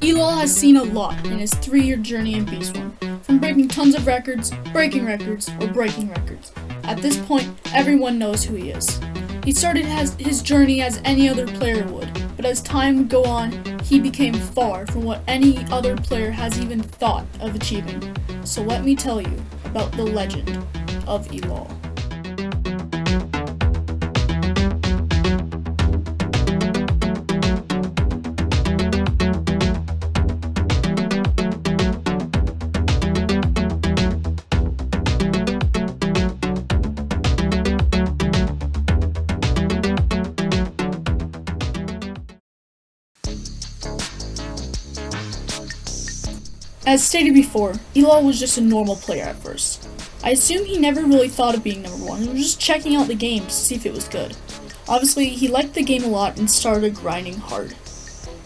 Elol has seen a lot in his three-year journey in Bee Swarm, from breaking tons of records, breaking records, or breaking records. At this point, everyone knows who he is. He started his journey as any other player would, but as time would go on, he became far from what any other player has even thought of achieving. So let me tell you about the legend of Elol. As stated before, Elol was just a normal player at first. I assume he never really thought of being number one, he was just checking out the game to see if it was good. Obviously, he liked the game a lot and started grinding hard.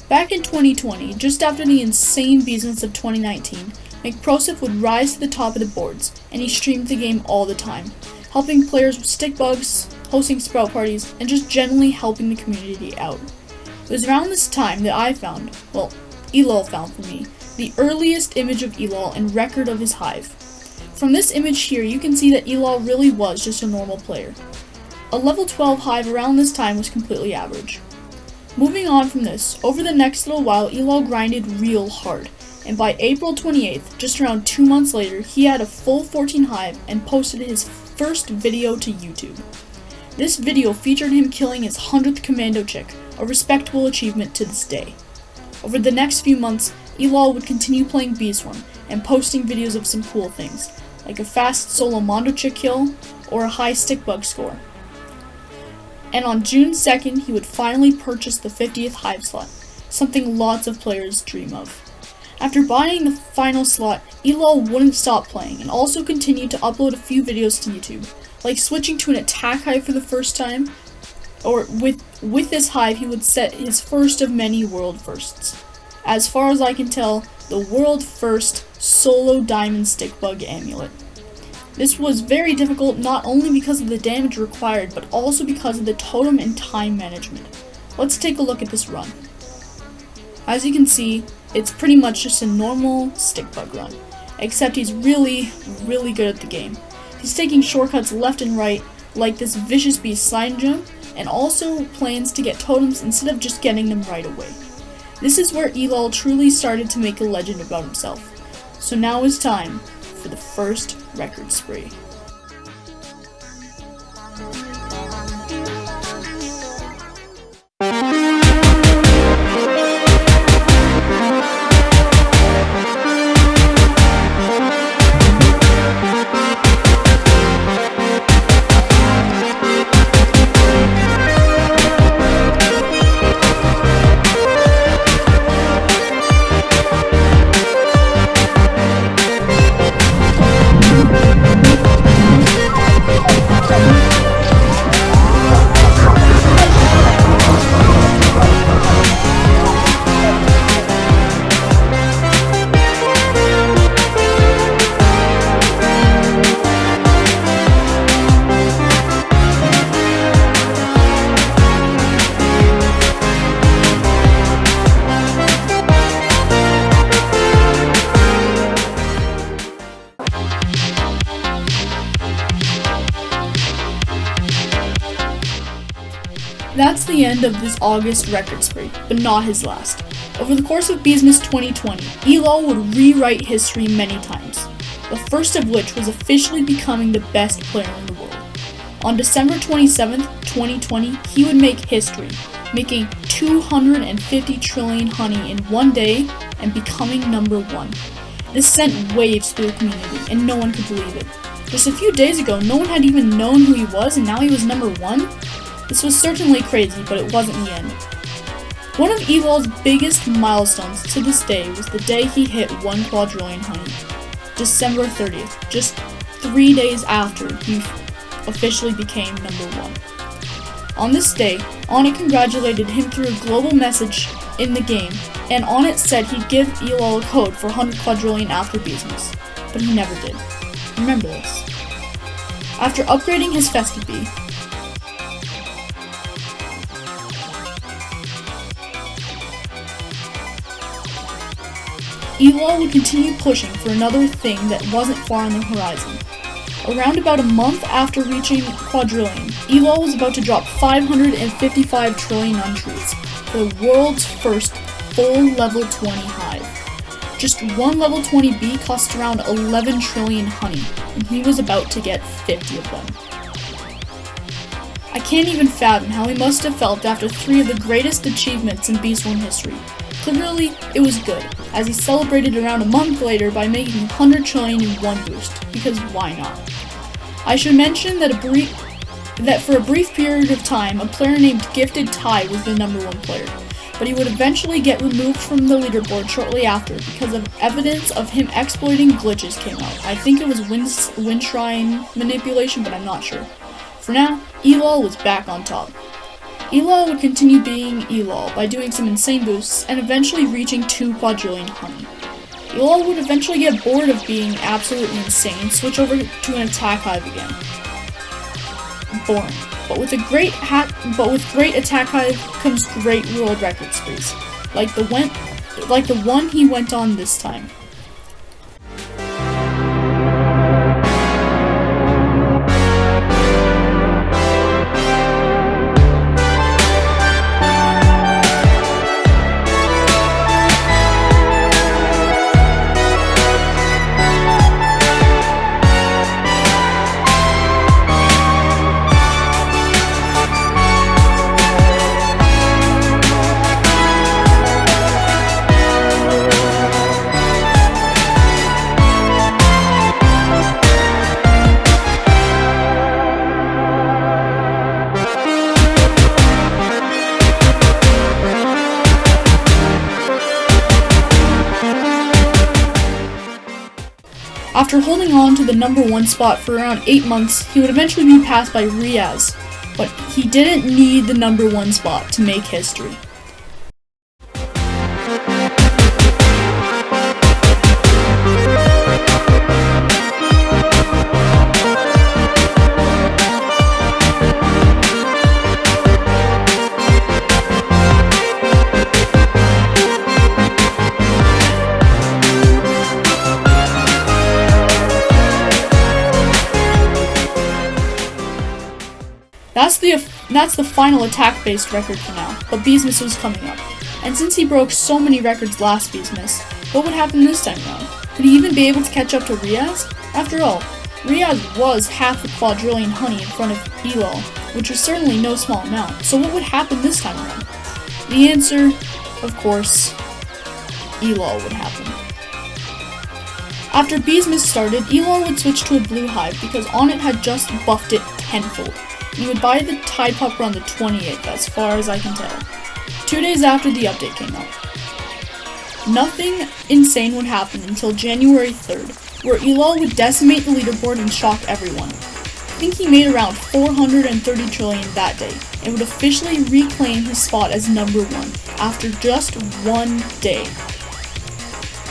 Back in 2020, just after the insane Beesmas of 2019, McProseph would rise to the top of the boards, and he streamed the game all the time, helping players with stick bugs, hosting sprout parties, and just generally helping the community out. It was around this time that I found, well, Elol found for me, the earliest image of Elol and record of his hive. From this image here, you can see that Elol really was just a normal player. A level 12 hive around this time was completely average. Moving on from this, over the next little while, Elol grinded real hard, and by April 28th, just around two months later, he had a full 14 hive and posted his first video to YouTube. This video featured him killing his 100th commando chick, a respectable achievement to this day. Over the next few months, Elol would continue playing Bee Swarm and posting videos of some cool things, like a fast solo Mondo chick kill or a high stick bug score. And on June 2nd, he would finally purchase the 50th Hive slot, something lots of players dream of. After buying the final slot, Elol wouldn't stop playing and also continued to upload a few videos to YouTube, like switching to an attack hive for the first time, or with, with this hive he would set his first of many world firsts as far as I can tell, the world first solo diamond stick bug amulet. This was very difficult not only because of the damage required, but also because of the totem and time management. Let's take a look at this run. As you can see, it's pretty much just a normal stick bug run, except he's really, really good at the game. He's taking shortcuts left and right, like this Vicious Beast slide jump, and also plans to get totems instead of just getting them right away. This is where Elol truly started to make a legend about himself. So now is time for the first record spree. That's the end of this August record spree, but not his last. Over the course of Beesmas 2020, Elo would rewrite history many times, the first of which was officially becoming the best player in the world. On December 27, 2020, he would make history, making 250 trillion honey in one day and becoming number one. This sent waves through the community, and no one could believe it. Just a few days ago, no one had even known who he was, and now he was number one? This was certainly crazy, but it wasn't the end. One of Elol's biggest milestones to this day was the day he hit 1 quadrillion honey, December 30th, just three days after he officially became number one. On this day, Onett congratulated him through a global message in the game, and Onett said he'd give Elol a code for 100 quadrillion after Beesmas, but he never did. Remember this. After upgrading his Festive Elol would continue pushing for another thing that wasn't far on the horizon. Around about a month after reaching quadrillion, Elol was about to drop 555 trillion on trees the world's first full level 20 hive. Just one level 20 bee cost around 11 trillion honey, and he was about to get 50 of them. I can't even fathom how he must have felt after three of the greatest achievements in Beeswarm history. Clearly, it was good, as he celebrated around a month later by making 100 trillion in one boost, because why not? I should mention that a brief that for a brief period of time, a player named Gifted Ty was the number one player, but he would eventually get removed from the leaderboard shortly after because of evidence of him exploiting glitches came out. I think it was wind, wind shrine manipulation, but I'm not sure. For now, Elol was back on top. Elol would continue being Elol by doing some insane boosts and eventually reaching 2 quadrillion honey. Elol would eventually get bored of being absolutely insane and switch over to an attack hive again. Boring. But with a great hat but with great attack hive comes great world record sprees. Like the went like the one he went on this time. After holding on to the number one spot for around 8 months, he would eventually be passed by Riaz, but he didn't need the number one spot to make history. That's the final attack-based record for now, but Beesmas was coming up. And since he broke so many records last Beesmas, what would happen this time around? Could he even be able to catch up to Riaz? After all, Riaz was half a quadrillion honey in front of Elol, which was certainly no small amount, so what would happen this time around? The answer, of course, Elol would happen. After Beesmas started, Elol would switch to a blue hive because Onett had just buffed it tenfold. You would buy the Tide Popper on the 28th, as far as I can tell. Two days after the update came out. Nothing insane would happen until January 3rd, where Elol would decimate the leaderboard and shock everyone. I think he made around 430 trillion that day, and would officially reclaim his spot as number one after just one day.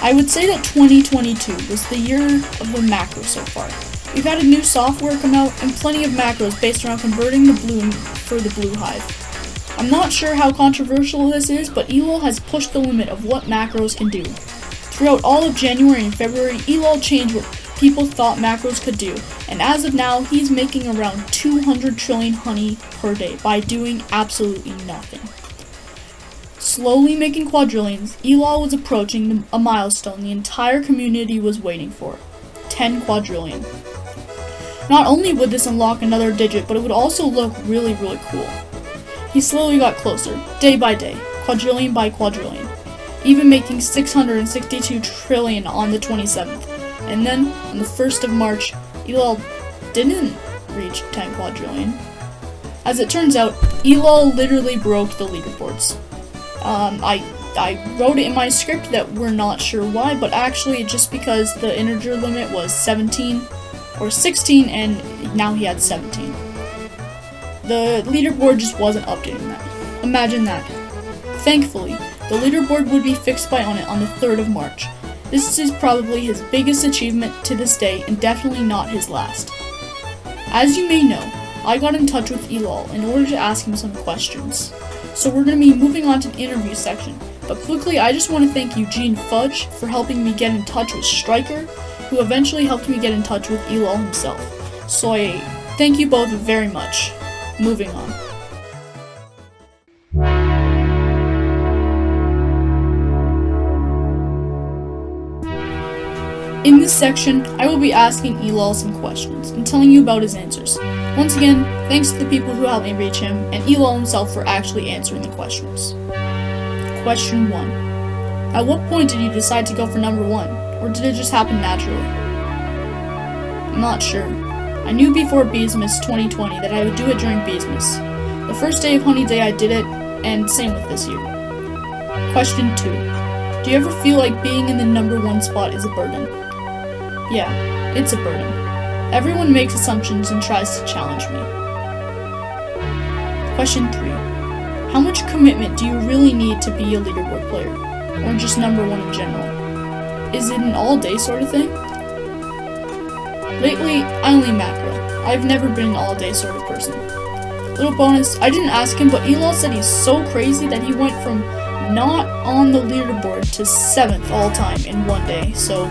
I would say that 2022 was the year of the macro so far. We've had a new software come out and plenty of macros based around converting the bloom for the blue hive. I'm not sure how controversial this is, but Elol has pushed the limit of what macros can do. Throughout all of January and February, Elol changed what people thought macros could do, and as of now, he's making around 200 trillion honey per day by doing absolutely nothing. Slowly making quadrillions, Elol was approaching a milestone the entire community was waiting for 10 quadrillion. Not only would this unlock another digit, but it would also look really, really cool. He slowly got closer, day by day, quadrillion by quadrillion, even making 662 trillion on the 27th. And then, on the 1st of March, Elol didn't reach 10 quadrillion. As it turns out, Elol literally broke the leaderboards. Um, I I wrote it in my script that we're not sure why, but actually just because the integer limit was 17 or 16 and now he had 17. The leaderboard just wasn't updating that. Imagine that. Thankfully, the leaderboard would be fixed by Onett on the 3rd of March. This is probably his biggest achievement to this day and definitely not his last. As you may know, I got in touch with Elol in order to ask him some questions. So we're going to be moving on to the interview section, But quickly, I just want to thank Eugene Fudge for helping me get in touch with Striker, who eventually helped me get in touch with Elol himself. So I thank you both very much. Moving on. In this section, I will be asking Elol some questions and telling you about his answers. Once again, thanks to the people who helped me reach him, and Elol himself for actually answering the questions. Question 1. At what point did you decide to go for number 1, or did it just happen naturally? I'm not sure. I knew before Beesmas 2020 that I would do it during Beesmas. The first day of Honey Day I did it, and same with this year. Question 2. Do you ever feel like being in the number 1 spot is a burden? Yeah, it's a burden. Everyone makes assumptions and tries to challenge me. Question 3. How much commitment do you really need to be a leaderboard player? Or just number one in general? Is it an all-day sort of thing? Lately, I only macro. I've never been an all-day sort of person. Little bonus, I didn't ask him, but Elol said he's so crazy that he went from not on the leaderboard to 7th all time in one day, so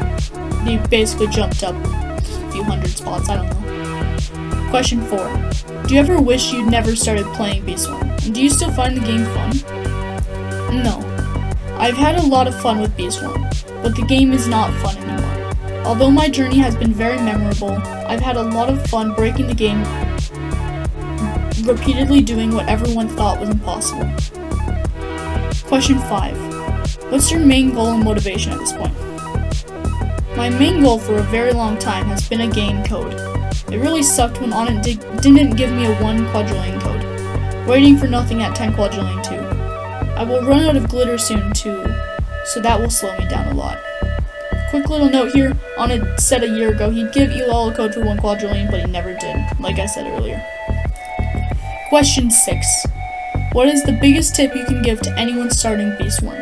he basically jumped up a few hundred spots, I don't know. Question 4. Do you ever wish you'd never started playing Bee Swarm? And do you still find the game fun? No. I've had a lot of fun with Bee Swarm, but the game is not fun anymore. Although my journey has been very memorable, I've had a lot of fun breaking the game, repeatedly doing what everyone thought was impossible. Question 5. What's your main goal and motivation at this point? My main goal for a very long time has been a game code. It really sucked when Onett di didn't give me a 1 quadrillion code. Waiting for nothing at 10 quadrillion too. I will run out of glitter soon too, so that will slow me down a lot. Quick little note here, on a set a year ago he'd give Elol a code for 1 quadrillion, but he never did, like I said earlier. Question 6. What is the biggest tip you can give to anyone starting Bee Swarm?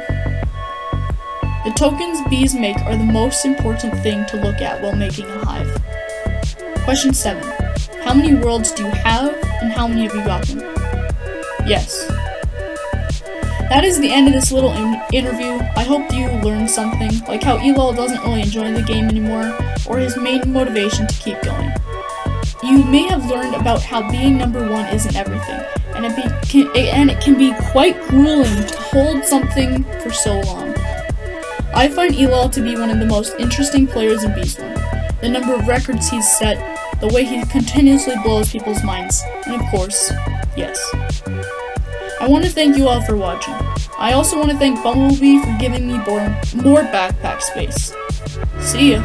The tokens bees make are the most important thing to look at while making a hive. Question 7. How many worlds do you have, and how many have you gotten? Yes. That is the end of this little in interview. I hope you learned something, like how Elol doesn't really enjoy the game anymore, or his main motivation to keep going. You may have learned about how being number one isn't everything, and it, be, can, and it can be quite grueling to hold something for so long. I find Elol to be one of the most interesting players in Bee Swarm. The number of records he's set, the way he continuously blows people's minds, and of course, yes. I want to thank you all for watching. I also want to thank Bumblebee for giving me more, more backpack space. See ya!